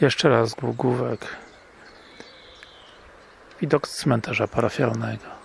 Jeszcze raz główek. Widok z cmentarza parafialnego.